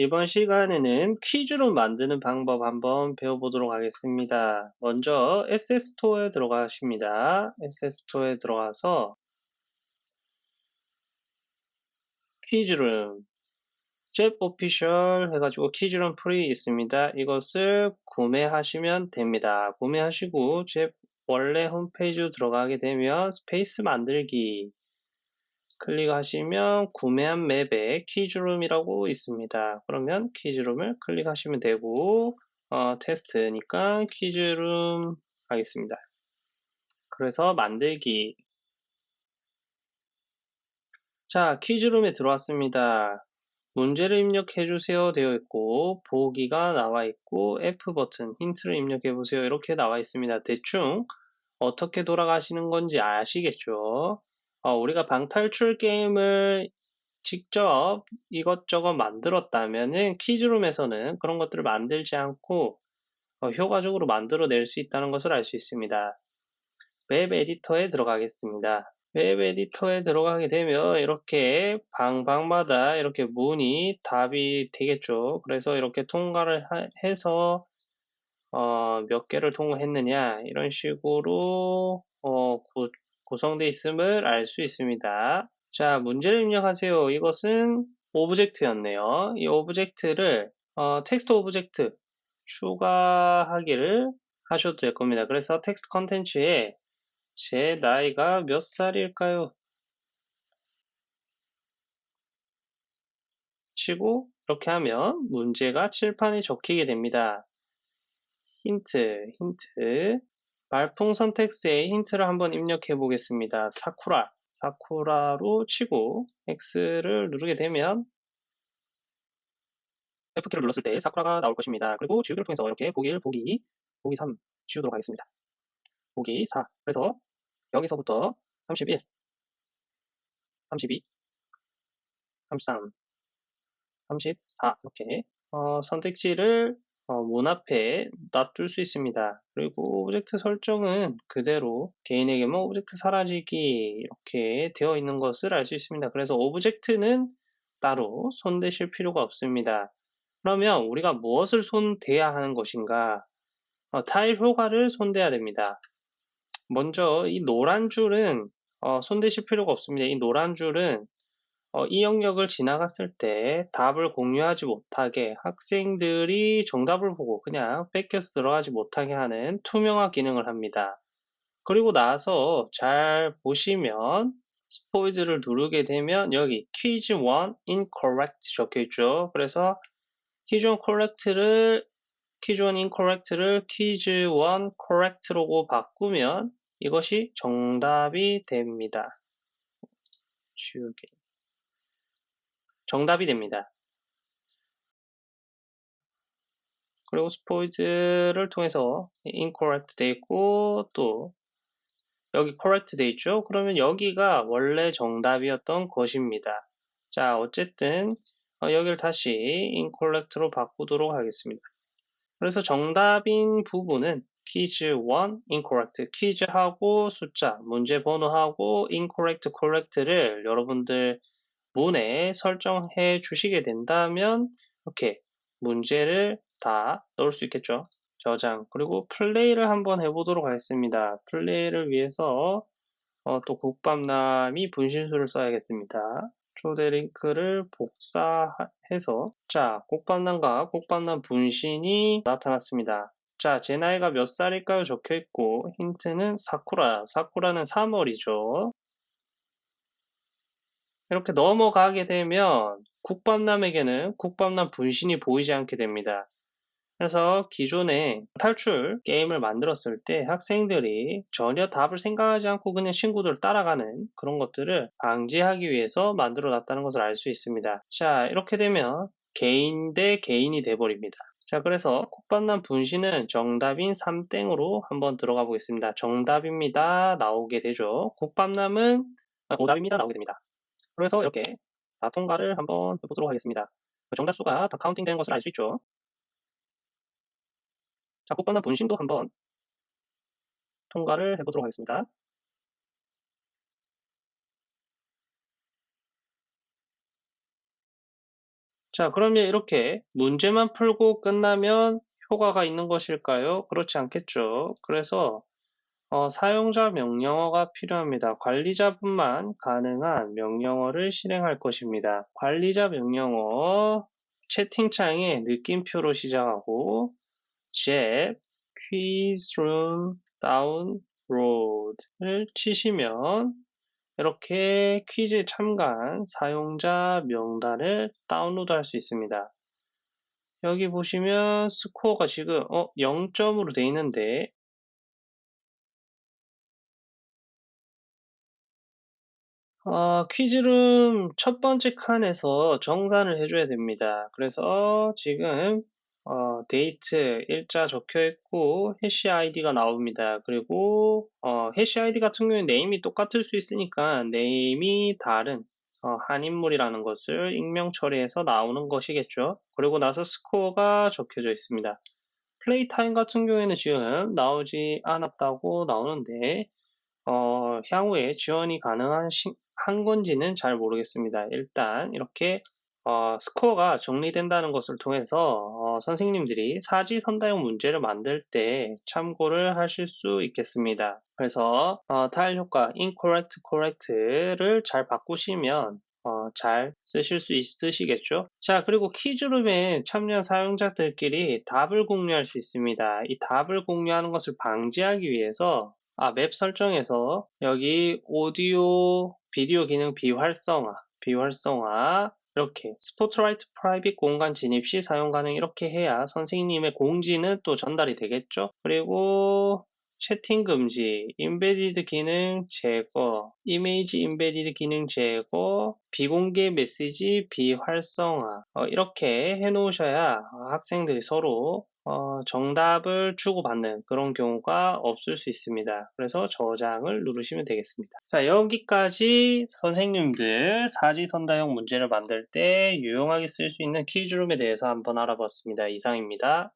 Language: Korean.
이번 시간에는 퀴즈룸 만드는 방법 한번 배워보도록 하겠습니다. 먼저 SS토어에 들어가십니다. SS토어에 들어가서 퀴즈룸 ZEP official 해가지고 퀴즈룸 free 있습니다. 이것을 구매하시면 됩니다. 구매하시고 ZEP 원래 홈페이지로 들어가게 되면 스페이스 만들기 클릭하시면 구매한 맵에 퀴즈룸이라고 있습니다. 그러면 퀴즈룸을 클릭하시면 되고 어, 테스트니까 퀴즈룸 하겠습니다. 그래서 만들기 자 퀴즈룸에 들어왔습니다. 문제를 입력해 주세요 되어 있고 보기가 나와 있고 F 버튼 힌트를 입력해 보세요 이렇게 나와 있습니다. 대충 어떻게 돌아가시는 건지 아시겠죠? 어, 우리가 방탈출 게임을 직접 이것저것 만들었다면은 퀴즈룸에서는 그런 것들을 만들지 않고 어, 효과적으로 만들어낼 수 있다는 것을 알 수 있습니다. 웹 에디터에 들어가겠습니다. 웹 에디터에 들어가게 되면 이렇게 방방마다 이렇게 문이 답이 되겠죠. 그래서 이렇게 통과를 하, 해서 어, 몇 개를 통과했느냐 이런 식으로 어, 구 성되어 있음을 알 수 있습니다. 자, 문제를 입력하세요. 이것은 object였네요. 이 object를 어, 텍스트 object 추가하기를 하셔도 될 겁니다. 그래서 텍스트 컨텐츠에 제 나이가 몇 살일까요? 치고 이렇게 하면 문제가 칠판에 적히게 됩니다. 힌트, 힌트. 말풍선 텍스트에 힌트를 한번 입력해 보겠습니다. 사쿠라, 사쿠라로 치고 X를 누르게 되면 F키를 눌렀을 때 사쿠라가 나올 것입니다. 그리고 지우기를 통해서 이렇게 보기 1, 보기 2, 보기 3 지우도록 하겠습니다. 보기 4. 그래서 여기서부터 31, 32, 33, 34 이렇게 어, 선택지를 어, 문 앞에 놔둘 수 있습니다. 그리고 object 설정은 그대로 개인에게만 object 사라지기 이렇게 되어 있는 것을 알 수 있습니다. 그래서 object는 따로 손대실 필요가 없습니다. 그러면 우리가 무엇을 손대야 하는 것인가? 어, 타일 효과를 손대야 됩니다. 먼저 이 노란 줄은 어, 손대실 필요가 없습니다. 이 노란 줄은 어, 이 영역을 지나갔을 때 답을 공유하지 못하게 학생들이 정답을 보고 그냥 뺏겨서 들어가지 못하게 하는 투명화 기능을 합니다. 그리고 나서 잘 보시면 스포이드를 누르게 되면 여기 퀴즈 1 incorrect 적혀 있죠. 그래서 퀴즈 1 correct를 퀴즈 1 incorrect를 퀴즈 1 correct로 바꾸면 이것이 정답이 됩니다. 지우개. 정답이 됩니다. 그리고 스포이드를 통해서 incorrect 돼 있고 또 여기 correct 돼 있죠. 그러면 여기가 원래 정답이었던 것입니다. 자 어쨌든 어, 여기를 다시 incorrect로 바꾸도록 하겠습니다. 그래서 정답인 부분은 퀴즈 1 incorrect 퀴즈하고 숫자 문제 번호하고 incorrect correct를 여러분들 문에 설정해 주시게 된다면 이렇게 문제를 다 넣을 수 있겠죠. 저장 그리고 플레이를 한번 해보도록 하겠습니다. 플레이를 위해서 어, 또 국밥남이 분신수를 써야겠습니다. 초대 링크를 복사해서 자 국밥남과 국밥남 분신이 나타났습니다. 자, 제 나이가 몇 살일까요? 적혀 있고 힌트는 사쿠라. 사쿠라는 3월이죠. 이렇게 넘어가게 되면 국밥남에게는 국밥남 분신이 보이지 않게 됩니다. 그래서 기존에 탈출 게임을 만들었을 때 학생들이 전혀 답을 생각하지 않고 그냥 친구들 따라가는 그런 것들을 방지하기 위해서 만들어 놨다는 것을 알 수 있습니다. 자, 이렇게 되면 개인 대 개인이 돼버립니다. 자, 그래서 국밥남 분신은 정답인 3땡으로 한번 들어가 보겠습니다. 정답입니다. 나오게 되죠. 국밥남은 오답입니다. 나오게 됩니다. 그래서 이렇게 다 통과를 한번 해보도록 하겠습니다. 정답수가 다 counting 되는 것을 알 수 있죠. 자, 꽃바나 분신도 한번 통과를 해보도록 하겠습니다. 자, 그러면 이렇게 문제만 풀고 끝나면 효과가 있는 것일까요? 그렇지 않겠죠. 그래서 어, 사용자 명령어가 필요합니다. 관리자분만 가능한 명령어를 실행할 것입니다. 관리자 명령어 채팅창에 느낌표로 시작하고 jet quiz room download을 치시면 이렇게 퀴즈에 참가한 사용자 명단을 다운로드 할 수 있습니다. 여기 보시면 스코어가 지금 어, 0점으로 돼 있는데 어, 퀴즈룸 첫 번째 칸에서 정산을 해줘야 됩니다. 그래서 지금 어, 데이트, 일자 적혀 있고 hash 아이디가 나옵니다. 그리고 어, hash 아이디 같은 경우에 name이 똑같을 수 있으니까 name이 다른 어, 한 인물이라는 것을 익명 처리해서 나오는 것이겠죠. 그리고 나서 스코어가 적혀져 있습니다. 플레이 타임 같은 경우에는 지금 나오지 않았다고 나오는데 어, 향후에 지원이 가능한 시, 한 건지는 잘 모르겠습니다. 일단 이렇게 어, 스코어가 정리된다는 것을 통해서 어, 선생님들이 사지선다형 문제를 만들 때 참고를 하실 수 있겠습니다. 그래서 어, 타일 효과 incorrect, correct를 잘 바꾸시면 어, 잘 쓰실 수 있으시겠죠? 자, 그리고 퀴즈룸에 참여한 사용자들끼리 답을 공유할 수 있습니다. 이 답을 공유하는 것을 방지하기 위해서 아, 맵 설정에서 여기 오디오, 비디오 기능 비활성화, 비활성화 이렇게 스포트라이트 private 공간 진입 시 사용 가능 이렇게 해야 선생님의 공지는 또 전달이 되겠죠. 그리고 채팅 금지, embedded 기능 제거, 이미지 embedded 기능 제거, 비공개 메시지 비활성화 어, 이렇게 해놓으셔야 학생들이 서로 어, 정답을 주고받는 그런 경우가 없을 수 있습니다. 그래서 저장을 누르시면 되겠습니다. 자, 여기까지 선생님들 사지선다형 문제를 만들 때 유용하게 쓸 수 있는 퀴즈룸에 대해서 한번 알아봤습니다. 이상입니다.